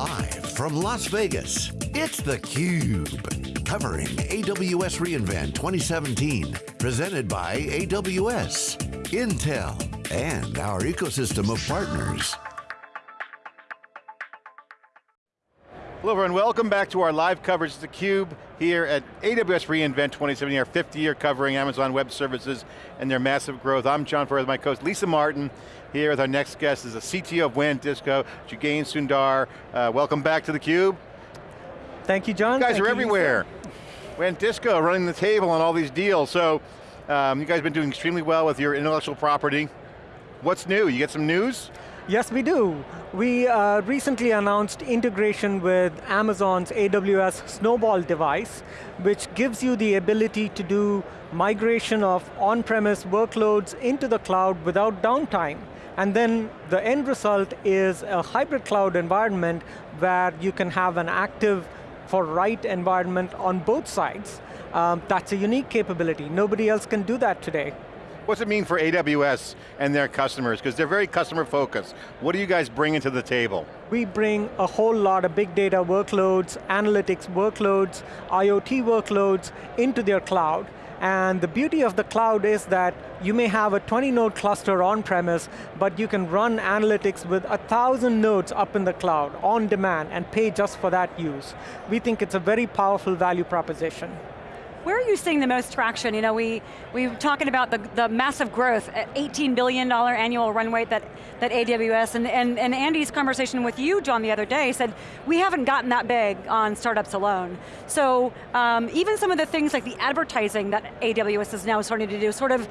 Live from Las Vegas, it's theCUBE. Covering AWS reInvent 2017. Presented by AWS, Intel, and our ecosystem of partners. Hello everyone, welcome back to our live coverage of theCUBE here at AWS reInvent 2017, our 50 year covering Amazon Web Services and their massive growth. I'm John Furrier with my co-host Lisa Martin, here with our next guest is the CTO of WANdisco, Jagane Sundar. Uh, welcome back to theCUBE. Thank you, John. You guys Thank are you, everywhere. WANdisco running the table on all these deals. So, um, you guys have been doing extremely well with your intellectual property. What's new, you get some news? Yes, we do. We uh, recently announced integration with Amazon's AWS Snowball device, which gives you the ability to do migration of on-premise workloads into the cloud without downtime. And then the end result is a hybrid cloud environment where you can have an active for write environment on both sides. Um, that's a unique capability. Nobody else can do that today. What's it mean for AWS and their customers? Because they're very customer focused. What do you guys bring to the table? We bring a whole lot of big data workloads, analytics workloads, IoT workloads into their cloud. And the beauty of the cloud is that you may have a 20 node cluster on premise, but you can run analytics with a thousand nodes up in the cloud on demand and pay just for that use. We think it's a very powerful value proposition. Where are you seeing the most traction? You know, we, we were talking about the, the massive growth, $18 billion annual run rate that, that AWS, and, and, and Andy's conversation with you, John, the other day said, we haven't gotten that big on startups alone. So um, even some of the things like the advertising that AWS is now starting to do sort of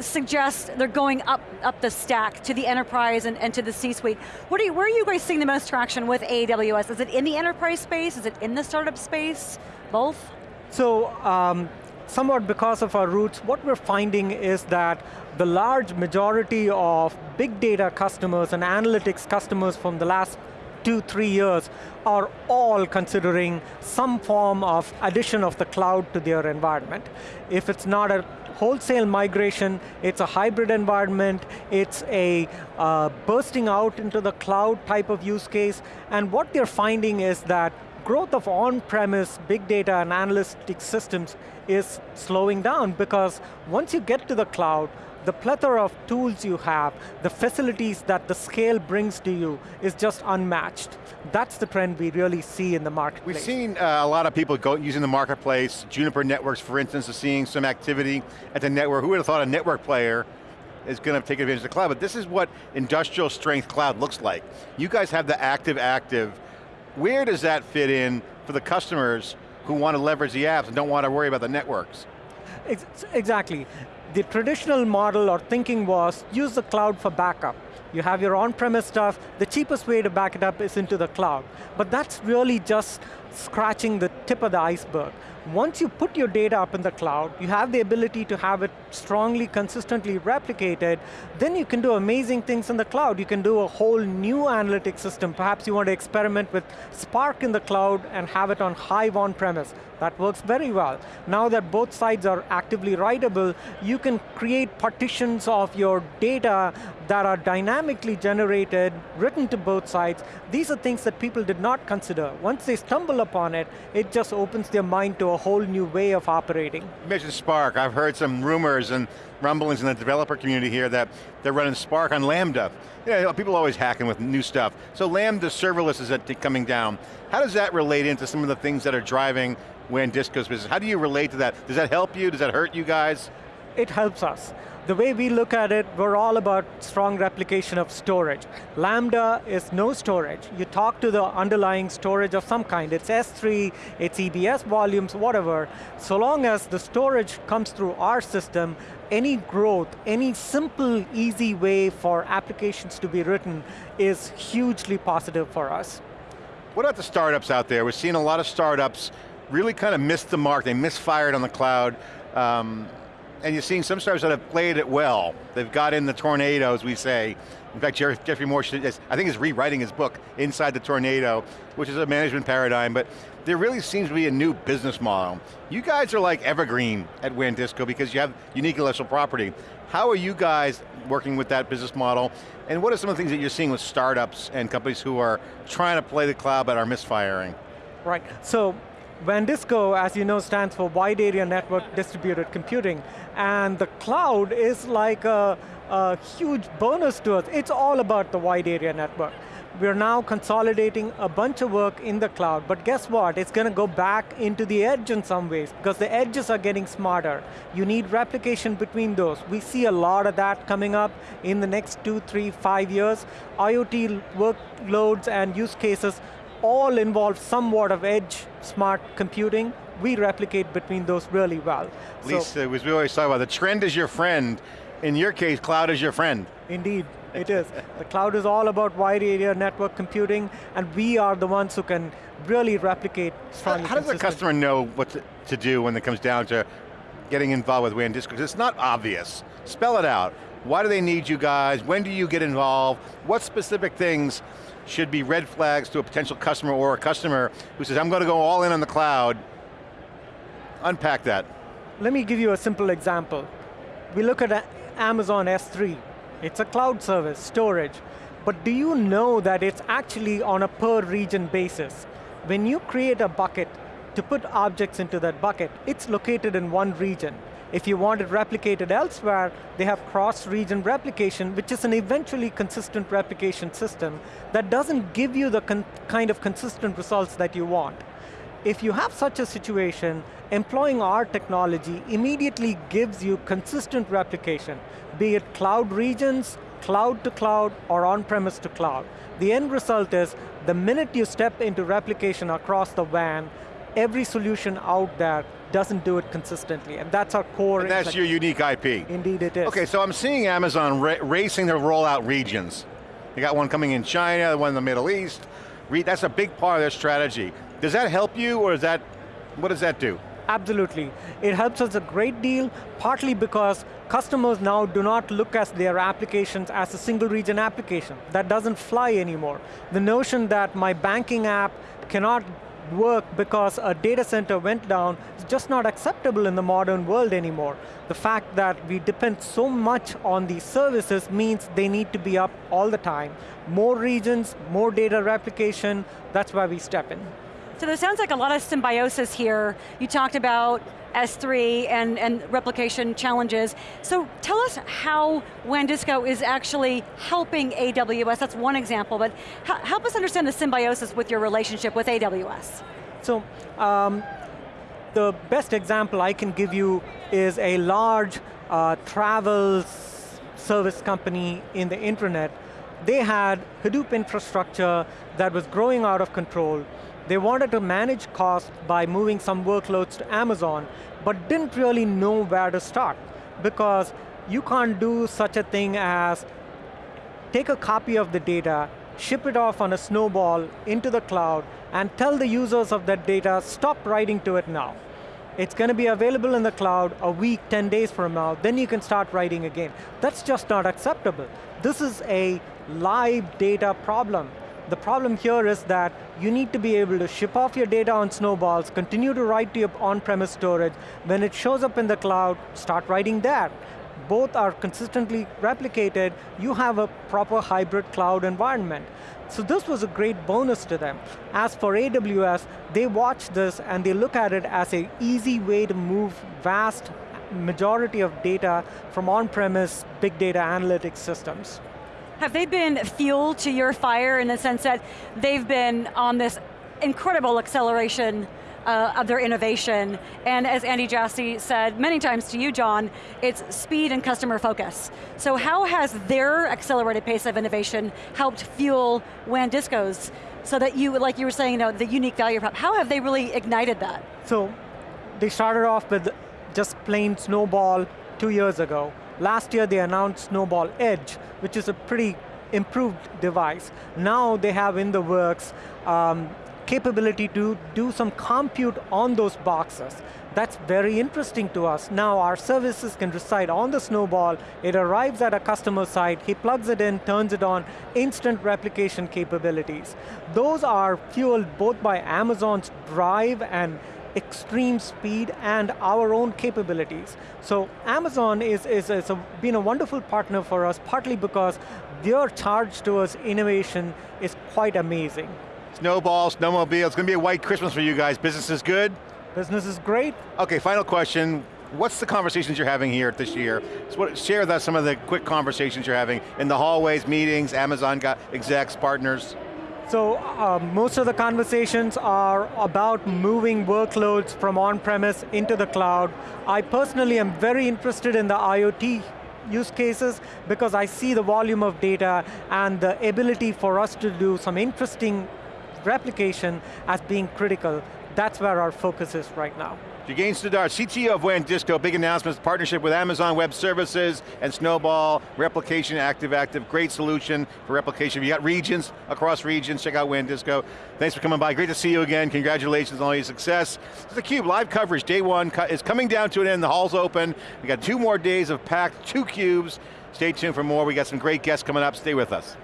suggest they're going up, up the stack to the enterprise and, and to the C-suite. What are you, where are you guys seeing the most traction with AWS? Is it in the enterprise space? Is it in the startup space? Both? So, um, somewhat because of our roots, what we're finding is that the large majority of big data customers and analytics customers from the last two, three years are all considering some form of addition of the cloud to their environment. If it's not a wholesale migration, it's a hybrid environment, it's a uh, bursting out into the cloud type of use case, and what they're finding is that growth of on-premise big data and analytic systems is slowing down because once you get to the cloud, the plethora of tools you have, the facilities that the scale brings to you is just unmatched. That's the trend we really see in the marketplace. We've seen uh, a lot of people go using the marketplace. Juniper Networks, for instance, is seeing some activity at the network. Who would have thought a network player is going to take advantage of the cloud, but this is what industrial strength cloud looks like. You guys have the active active where does that fit in for the customers who want to leverage the apps and don't want to worry about the networks? Exactly. The traditional model or thinking was use the cloud for backup. You have your on-premise stuff, the cheapest way to back it up is into the cloud. But that's really just scratching the tip of the iceberg. Once you put your data up in the cloud, you have the ability to have it strongly, consistently replicated, then you can do amazing things in the cloud. You can do a whole new analytic system. Perhaps you want to experiment with Spark in the cloud and have it on Hive on-premise. That works very well. Now that both sides are actively writable, you can create partitions of your data that are dynamically generated, written to both sides. These are things that people did not consider. Once they stumble upon it, it just opens their mind to a whole new way of operating. You mentioned Spark. I've heard some rumors and rumblings in the developer community here that they're running Spark on Lambda. You know, people are always hacking with new stuff. So Lambda serverless is coming down. How does that relate into some of the things that are driving WANdisco's business? How do you relate to that? Does that help you? Does that hurt you guys? It helps us. The way we look at it, we're all about strong replication of storage. Lambda is no storage. You talk to the underlying storage of some kind. It's S3, it's EBS volumes, whatever. So long as the storage comes through our system, any growth, any simple, easy way for applications to be written is hugely positive for us. What about the startups out there? We're seeing a lot of startups really kind of missed the mark, they misfired on the cloud. Um, and you're seeing some startups that have played it well. They've got in the tornadoes, we say. In fact, Geoffrey Moore, I think is rewriting his book, Inside the Tornado, which is a management paradigm, but there really seems to be a new business model. You guys are like evergreen at WANdisco because you have unique intellectual property. How are you guys working with that business model? And what are some of the things that you're seeing with startups and companies who are trying to play the cloud but are misfiring? Right, so WANdisco, as you know, stands for Wide Area Network Distributed Computing, and the cloud is like a, a huge bonus to us. It's all about the wide area network. We're now consolidating a bunch of work in the cloud, but guess what? It's going to go back into the edge in some ways, because the edges are getting smarter. You need replication between those. We see a lot of that coming up in the next two, three, five years. IoT workloads and use cases all involve somewhat of edge smart computing. We replicate between those really well. Lisa, so, as we always talk about, the trend is your friend. In your case, cloud is your friend. Indeed, it is. the cloud is all about wide area network computing, and we are the ones who can really replicate How, how does a customer know what to, do when it comes down to getting involved with WANdisco? Because it's not obvious. Spell it out. Why do they need you guys? When do you get involved? What specific things should be red flags to a potential customer or a customer who says, I'm going to go all in on the cloud? Unpack that. Let me give you a simple example. We look at Amazon S3. It's a cloud service, storage. But do you know that it's actually on a per region basis? When you create a bucket to put objects into that bucket, it's located in one region. If you want it replicated elsewhere, they have cross-region replication, which is an eventually consistent replication system that doesn't give you the kind of consistent results that you want. If you have such a situation, employing our technology immediately gives you consistent replication, be it cloud regions, cloud to cloud, or on-premise to cloud. The end result is, the minute you step into replication across the WAN, every solution out there doesn't do it consistently, and that's our core. And that's your unique IP. Indeed it is. Okay, so I'm seeing Amazon ra racing to roll out regions. You got one coming in China, one in the Middle East. That's a big part of their strategy. Does that help you, or is that, what does that do? Absolutely. It helps us a great deal, partly because customers now do not look at their applications as a single region application. That doesn't fly anymore. The notion that my banking app cannot work because a data center went down is just not acceptable in the modern world anymore. The fact that we depend so much on these services means they need to be up all the time. More regions, more data replication, that's why we step in. So there sounds like a lot of symbiosis here. You talked about S3 and, and replication challenges. So tell us how WANdisco is actually helping AWS, that's one example, but help us understand the symbiosis with your relationship with AWS. So, um, the best example I can give you is a large uh, travel service company in the internet. They had Hadoop infrastructure that was growing out of control. They wanted to manage costs by moving some workloads to Amazon, but didn't really know where to start because you can't do such a thing as take a copy of the data, ship it off on a snowball into the cloud, and tell the users of that data, stop writing to it now. It's going to be available in the cloud a week, 10 days from now, then you can start writing again. That's just not acceptable. This is a live data problem. The problem here is that you need to be able to ship off your data on snowballs, continue to write to your on-premise storage. When it shows up in the cloud, start writing there. Both are consistently replicated. You have a proper hybrid cloud environment. So this was a great bonus to them. As for AWS, they watch this and they look at it as an easy way to move vast majority of data from on-premise big data analytics systems. Have they been fuel to your fire in the sense that they've been on this incredible acceleration uh, of their innovation. And as Andy Jassy said many times to you, John, it's speed and customer focus. So how has their accelerated pace of innovation helped fuel WANdisco's so that you, like you were saying, you know, the unique value prop, how have they really ignited that? So, they started off with just plain Snowball two years ago. Last year they announced Snowball Edge, which is a pretty improved device. Now they have in the works um, capability to do some compute on those boxes. That's very interesting to us. Now our services can reside on the Snowball, it arrives at a customer site, he plugs it in, turns it on, instant replication capabilities. Those are fueled both by Amazon's drive and extreme speed and our own capabilities. So Amazon is, is, is a, been a wonderful partner for us, partly because their charge towards innovation is quite amazing. Snowball, snowmobile, it's going to be a white Christmas for you guys. Business is good? Business is great. Okay, final question. What's the conversations you're having here this year? So what, share with us some of the quick conversations you're having in the hallways, meetings, Amazon got execs, partners. So uh, most of the conversations are about moving workloads from on-premise into the cloud. I personally am very interested in the IoT use cases because I see the volume of data and the ability for us to do some interesting replication as being critical. That's where our focus is right now. Jagane Sundar, CTO of WANdisco, big announcements, partnership with Amazon Web Services and Snowball, replication, active-active, great solution for replication. You got regions, across regions, check out WANdisco. Thanks for coming by, great to see you again, congratulations on all your success. It's theCUBE, live coverage, day one is coming down to an end, the hall's open. We got two more days of packed, two cubes. Stay tuned for more, we got some great guests coming up, stay with us.